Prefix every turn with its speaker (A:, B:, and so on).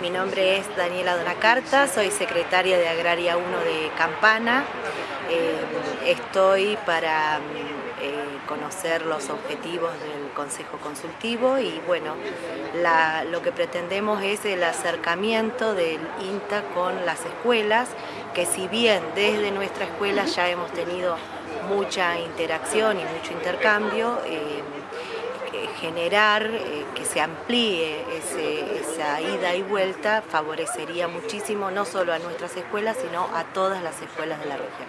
A: Mi nombre es Daniela Donacarta, soy secretaria de Agraria 1 de Campana. Eh, estoy para eh, conocer los objetivos del Consejo Consultivo y bueno, lo que pretendemos es el acercamiento del INTA con las escuelas, que si bien desde nuestra escuela ya hemos tenido mucha interacción y mucho intercambio, eh, generar que se amplíe ida y vuelta favorecería muchísimo no solo a nuestras escuelas, sino a todas las escuelas de la región.